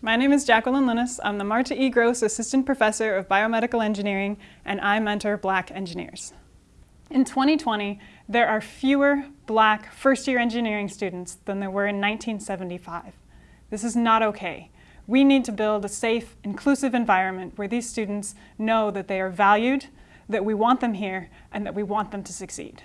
My name is Jacqueline Linnes. I'm the Marta E. Gross Assistant Professor of Biomedical Engineering, and I mentor black engineers. In 2020, there are fewer black first-year engineering students than there were in 1975. This is not okay. We need to build a safe, inclusive environment where these students know that they are valued, that we want them here, and that we want them to succeed.